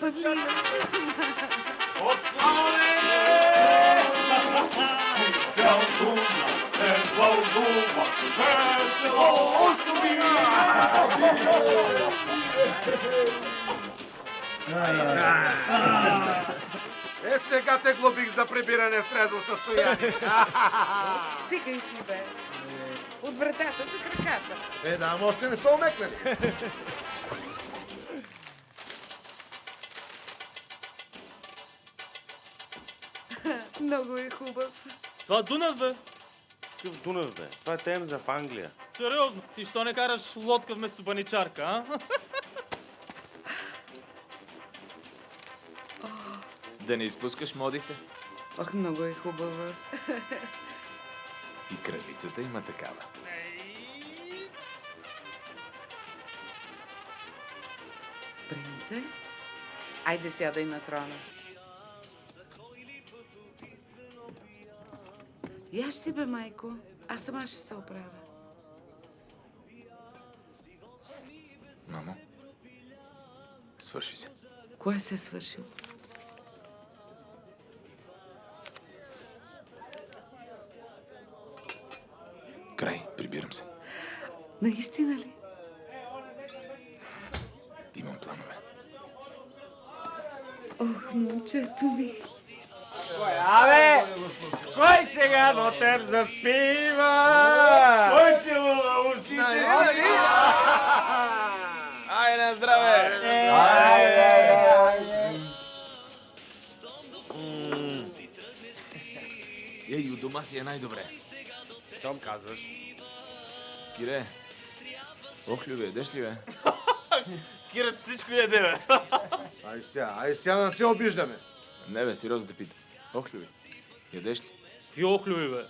Павлин! Отплаве! Пялдуна се вълнува, весело шуми! Е, сега те глобих за прибиране в трезво състояние. Стига и ти, бе. От вратата за краката. Е, да, още не са омекнали. Много е хубав. Това Дунав, бе. Какъв Дунав, бе? Това е Темза в Англия. Сериозно. Ти що не караш лодка вместо баничарка, а? Да не изпускаш модите. Ох, много е хубава. И кралицата има такава. Принце? Айде сядай на трона. Яш си бе, майко. Аз сама ще се оправя. Мамо, свърши се. Кое се е свършил? Край, прибирам се. Наистина ли? Имам планове. Ох, момчето ми. Абе! Кой сега до теб заспива? Кой целува устите? Ай, на здраве! Ей, у дома си е най-добре. Щом казваш? Кире, охлюбе, ядеш ли, бе? Кират всичко яде, бе. Ай сега, ай сега не се обиждаме. Не, бе, сериозно те питам. Охлюбе, ядеш ли? Какви охлюби, бе?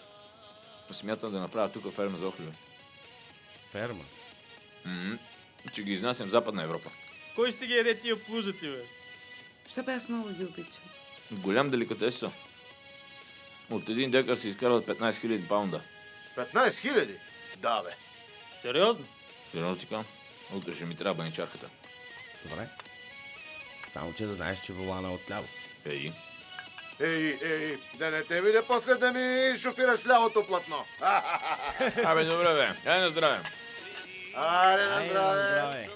Смятам да направя тук ферма за охлюбе. Ферма. М, Че ги изнасям в Западна Европа. Кой ще ги яде тия плужици, бе? Що бе аз много ги обичам. Голям деликатес са. От един декар се изкарват 15 000 паунда. 15 хиляди? Да, бе. Сериозно? Сериозно си казвам? Утре ще ми трябва баничарката. Добре. Само, че да знаеш, че волана е отляво. Ей, Ей, ей, да не те видя после да ми шофираш лявото платно. абе, добре, бе. Ай на здраве. Аре, на здраве.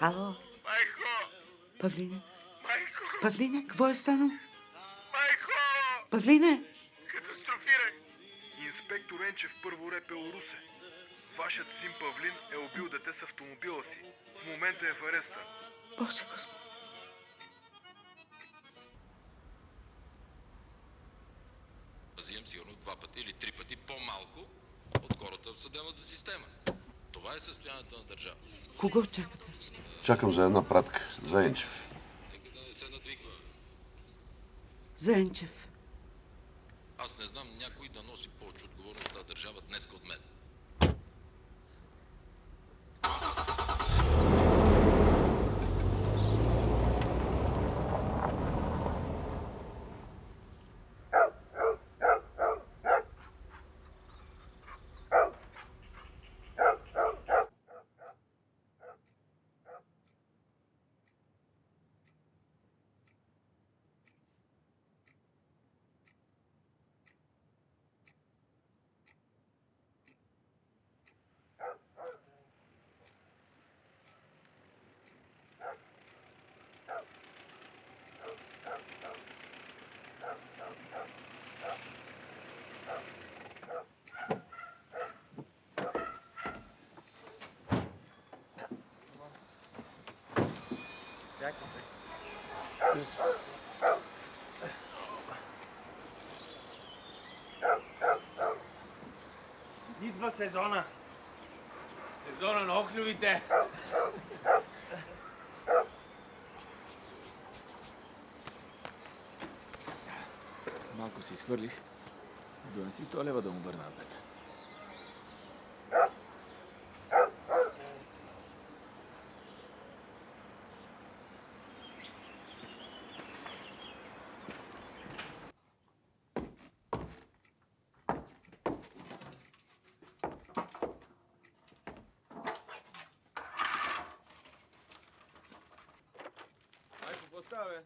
Ало, Майко! Павлине? Майко! Павлине, какво е станало? Майко! Павлине! Инспектор Енчев първо репел Русе. Вашият син Павлин е убил дете с автомобила си. В момента е в ареста. Боже Господи! взимам сигурно два пъти или три пъти по-малко от хората в съдебната система. Това е състоянието на държавата. Кого чакате? Чакам за една пратка, за Енчев. Нека да не се надвиква. Зенчев. Аз не знам някой да носи повече отговорност в държава днес от мен. Идва сезона. Сезона на охлювите. Малко си изхвърлих. Донеси 100 лева да му върна на Петър. составы.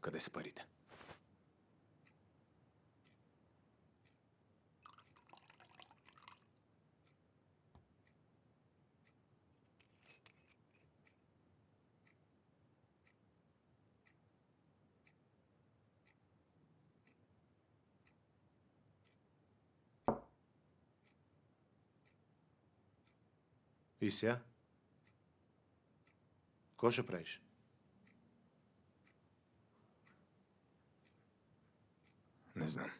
Когда спарит? И сега? Ко ще правиш? Не знам.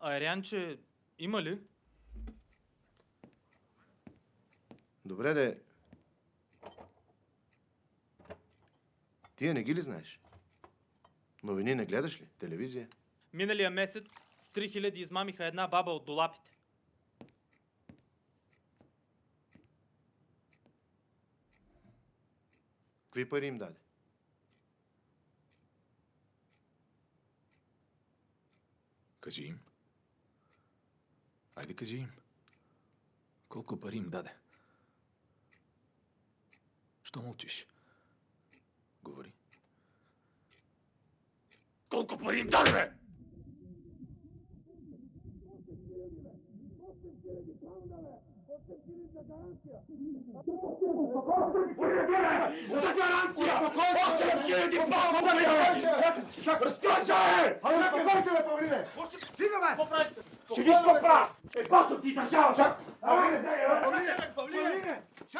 Айрянче, има ли? Добре, де. Тия не ги ли знаеш? Новини не гледаш ли? Телевизия? Миналия месец с 3000 измамиха една баба от долапите. Какви пари им даде? Кажи им. Айде кажи им. Колко пари им даде? Що мълчиш? Говори. Колко пари им даде, бе? Ще виж какво правя! Ти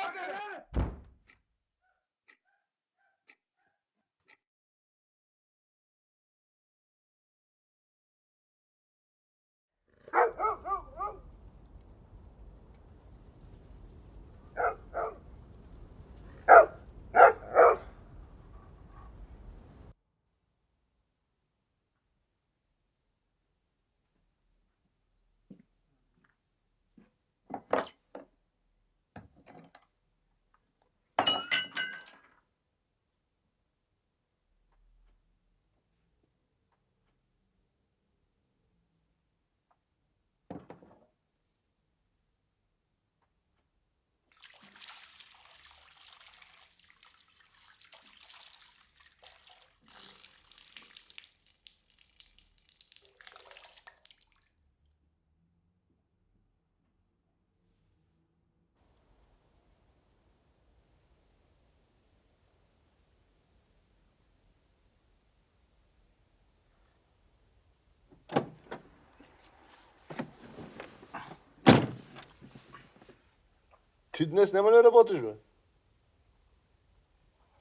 днес няма ли работиш, бе?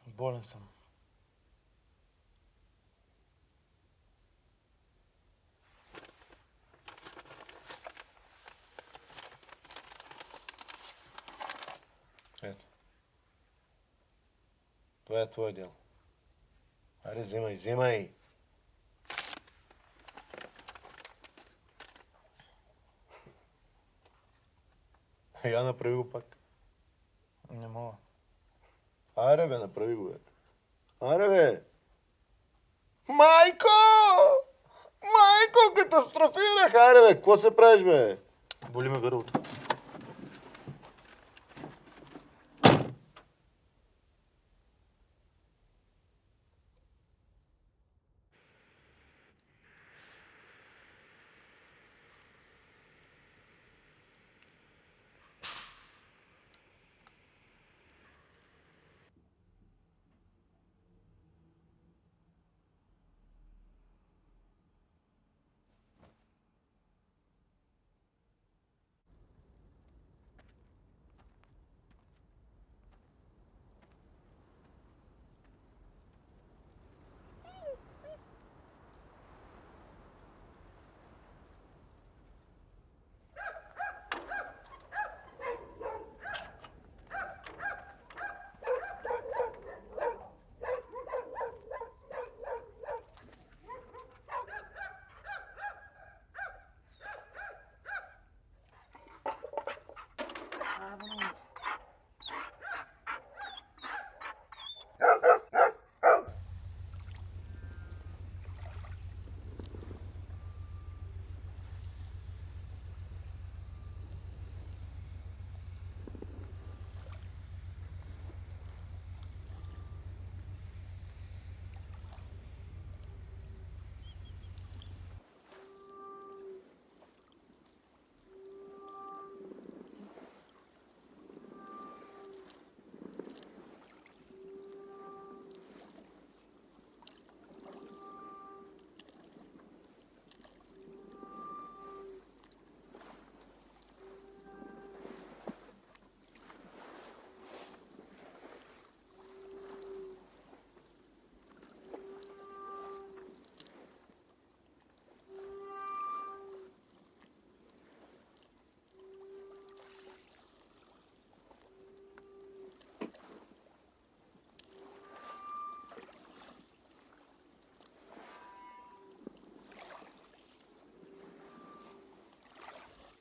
Болен съм. Ето. Това е твое дело. Аре, вземай, вземай. Я направи го пак. Не мога. Аре, бе, направи го, бе. Аре, бе. Майко! Майко, катастрофирах! Аре, бе, какво се правиш, бе? Боли ме гърлото.